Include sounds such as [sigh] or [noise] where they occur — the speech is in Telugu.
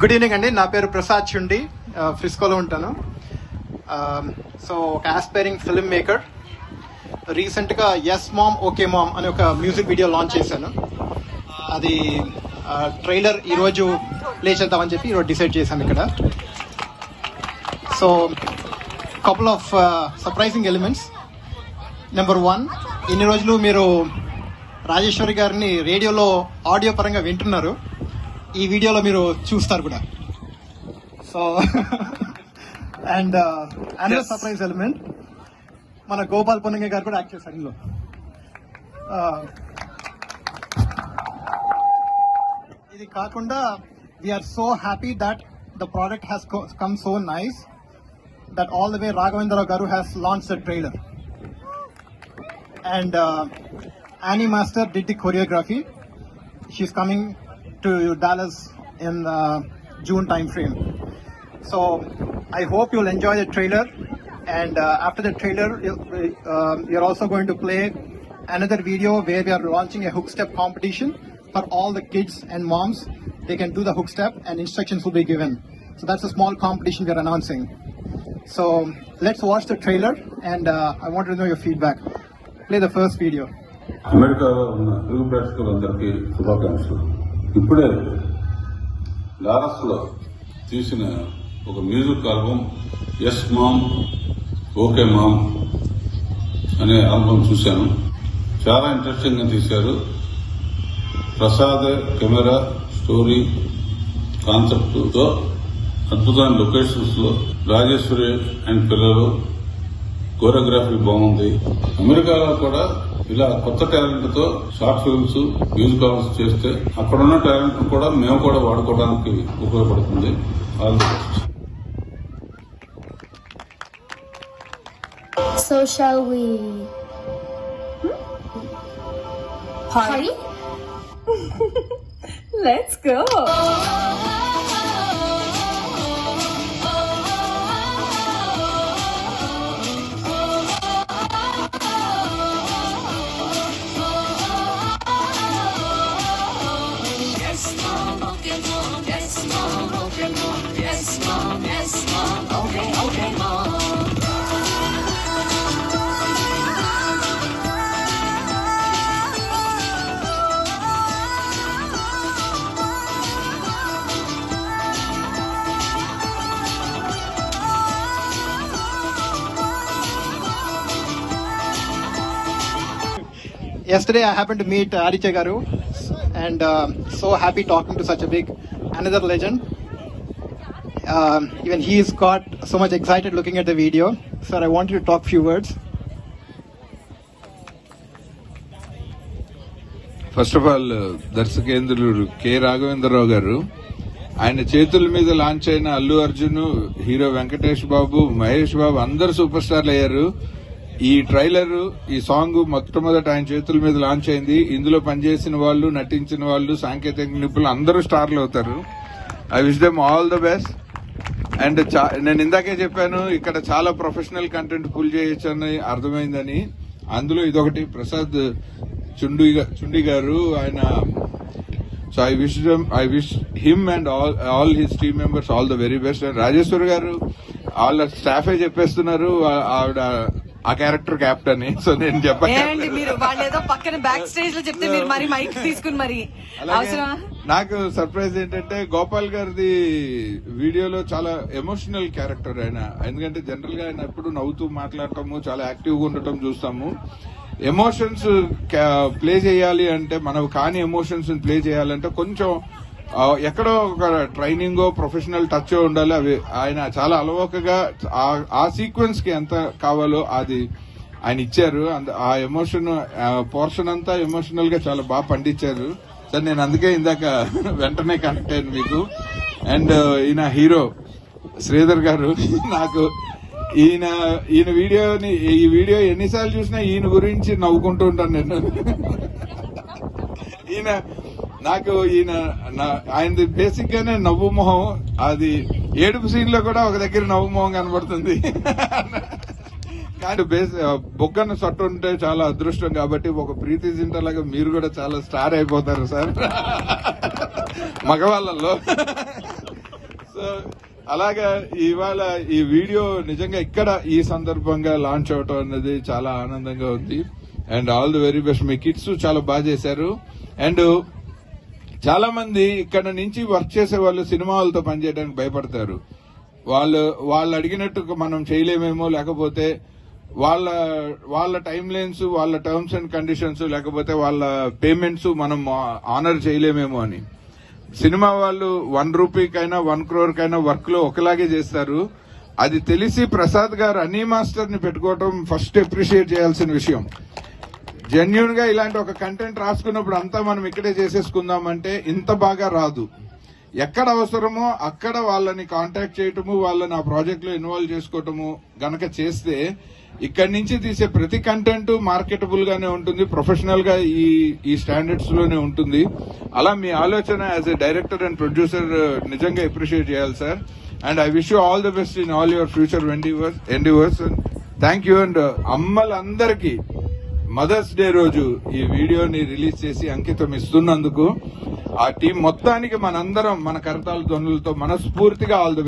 గుడ్ ఈవినింగ్ అండి. నా పేరు ప్రసాద్ చుండి. ఫ్రిస్కోలో ఉంటాను. సో ఒక ఆస్పైరింగ్ ఫిల్మ్ మేకర్ రీసెంట్గా ఎస్ మామ్ ఓకే మామ్ అనే ఒక మ్యూజిక్ వీడియో లాంచ్ చేశాను. అది ట్రైలర్ ఈరోజు ప్లే చేద్దామని చెప్పి ఈరోజు డిసైడ్ చేశాను ఇక్కడ. So couple of surprising elements number one ఇన్ని రోజులు మీరు రాజేశ్వరి గారిని రేడియోలో ఆడియో పరంగా వింటున్నారు. ఈ వీడియోలో మీరు చూస్తారు కూడా. So and another surprise element మన గోపాల్ పొన్నంగ గారు కూడా యాక్ట్ చేశారు ఇందులో. Uh, ఇది కాకుండా we're so happy that the product has come so nice that all the way Raghavendra Rao garu has launch the trailer uh, Annie Master did the choreography. She's coming to Dallas in the June timeframe. So I hope you'll enjoy the trailer. And uh, after the trailer, um, you're also going to play another video where we are launching a hook step competition for all the kids and moms. They can do the hook step and instructions will be given. So that's a small competition we're announcing. So let's watch the trailer and uh, I want to know your feedback. Play the first video. America, உள்ள ఇప్పుడే లారస్లో తీసిన ఒక music album yes mom okay mom అనే ఆల్బమ్ చూశాను. చాలా ఇంట్రెస్టింగ్గా తీశారు. ప్రసాద్ కెమెరా స్టోరీ కాన్సెప్ట్తో అద్భుతమైన లొకేషన్స్లో రాజేశ్వరి అండ్ పిల్లలు కోరియోగ్రఫీ బాగుంది. అమెరికాలో కూడా ఇలా కొత్త టాలెంట్తో షార్ట్ ఫిల్మ్స్ మ్యూజిక్ ఆల్బమ్స్ చేస్తే అక్కడ ఉన్న టాలెంట్ కూడా మేము కూడా వాడుకోవడానికి ఉపయోగపడుతుంది all the best So shall we party? [laughs] Let's go. [laughs] Yesterday, I happened to meet uh, Aditya Garu, and uh, so happy talking to such a big, another legend. Um, even is got so much excited looking at the video. Sir, I want you to talk few words. First of all దర్శకేంద్రులు K Raghavendra Rao garu ఆయన చేతుల మీద లాంచ్ అయిన అల్లు అర్జున్ హీరో వెంకటేష్ బాబు మహేష్ బాబు అందరు సూపర్ స్టార్లు అయ్యారు ఈ ట్రైలర్ ఈ సాంగ్ మొట్టమొదట ఆయన చేతుల మీద లాంచ్ అయింది. ఇందులో పనిచేసిన వాళ్ళు నటించిన వాళ్ళు సాంకేతిక నిపుణులు అందరూ స్టార్లు అవుతారు. I wish them all the best and చా- నేను ఇందాకే చెప్పాను ఇక్కడ చాలా ప్రొఫెషనల్ కంటెంట్ పుల్ చేయొచ్చని అర్థమైందని. అందులో ఇదొకటి ప్రసాద్ చుండి చుండి గారు ఆయన so I wish I wish him and all all his team members all the very best and Rajeshwar garu వాళ్ళ స్టాఫే చెప్పేస్తున్నారు ఆవిడ ఆ క్యారెక్టర్ క్యాప్టెన్ సో నేను చెప్పండి మీరు వాళ్ళు ఏదో పక్కన బ్యాక్ స్టేజ్లో చెప్తే మీరు మరి మైక్ తీసుకుని మరి అవసరమా? నాకు సర్ప్రైజ్ ఏంటంటే గోపాల్ గారిది వీడియోలో చాలా ఎమోషనల్ క్యారెక్టర్ ఆయన. ఎందుకంటే జనరల్గా ఆయన ఎప్పుడు నవ్వుతూ మాట్లాడటము చాలా యాక్టివ్గా ఉండటం చూస్తాము. ఎమోషన్స్ ప్లే చేయాలి అంటే మనం కాని ఎమోషన్స్ ప్లే చేయాలంటే కొంచెం ఎక్కడో ఒక ట్రైనింగ్ ప్రొఫెషనల్ టచ్ ఉండాలి. అవి ఆయన చాలా అలవోకగా ఆ- సీక్వెన్స్కి ఎంత కావాలో అది ఆయన ఇచ్చారు. ఆ ఎమోషన్ పోర్షన్ అంతా ఎమోషనల్గా చాలా బాగా పండించారు. సార్ నేను అందుకే ఇందాక [laughs] వెంటనే కనెక్ట్ అయ్యాను మీకు. అండ్ ఈయన హీరో శ్రీధర్ గారు [laughs] నాకు ఈయన ఈయన వీడియోని ఈ వీడియో ఎన్నిసార్లు చూసినా ఈయన గురించి నవ్వుకుంటూ ఉంటాను నేను. [laughs] ఈయన నాకు ఈయన ఆయనది బేసిక్ గానే నవ్వు మొహం. అది ఏడుపు సీన్లో కూడా ఒక దగ్గర నవ్వు మొహం కనబడుతుంది. కానీ బేస్ బొగ్గన సట్టు ఉంటే చాలా అదృష్టం కాబట్టి ఒక ప్రీతి జింటలాగా మీరు కూడా చాలా స్టార్ అయిపోతారు సార్. మగవాళ్ళల్లో. సో అలాగా ఇవాళ ఈ వీడియో నిజంగా ఇక్కడ ఈ సందర్భంగా లాంచ్ అవటం అనేది చాలా ఆనందంగా ఉంది. And all the very best me kids చాలా బాగా చేశారు. అండ్ చాలా మంది ఇక్కడ నుంచి వర్క్ చేసే వాళ్ళు సినిమా వాళ్ళతో పనిచేయడానికి భయపడతారు. వాళ్ళు వాళ్ళు అడిగినట్టు మనం చేయలేమేమో లేకపోతే వాళ్ళ వాళ్ళ టైం లైన్స్ వాళ్ళ టర్మ్స్ అండ్ కండిషన్స్ లేకపోతే వాళ్ళ పేమెంట్స్ మనం ఆనర్ చేయలేమేమో అని. సినిమా వాళ్ళు వన్ రూపీకైనా వన్ క్రోర్ కైనా వర్క్లో ఒకలాగే చేస్తారు. అది తెలిసి ప్రసాద్ గారు అనీ మాస్టర్ని పెట్టుకోవటం ఫస్ట్ అప్రిషియేట్ చేయాల్సిన విషయం. జెన్యున్గా ఇలాంటి ఒక కంటెంట్ రాసుకున్నప్పుడు అంతా మనం ఇక్కడే చేసేసుకుందాం అంటే ఇంత బాగా రాదు. ఎక్కడ అవసరమో అక్కడ వాళ్ళని కాంటాక్ట్ చేయటము వాళ్ళని ఆ ప్రాజెక్ట్లో ఇన్వాల్వ్ చేసుకోవటము గనక చేస్తే ఇక్కడి నుంచి తీసే ప్రతి కంటెంట్ మార్కెటబుల్ గానే ఉంటుంది ప్రొఫెషనల్గా ఈ ఈ స్టాండర్డ్స్లోనే ఉంటుంది. అలా మీ ఆలోచన as a director and producer నిజంగా అప్రిషియేట్ చేయాలి sir and I wish you all the best in all your future endeavours endeavours thank you and అమ్మలందరికీ Mother's Day రోజు ఈ వీడియోని రిలీజ్ చేసి అంకితం ఇస్తున్నందుకు ఆ టీం మొత్తానికి మనందరం మన కరతాల ధ్వనులతో మనస్ఫూర్తిగా ఆల్ ది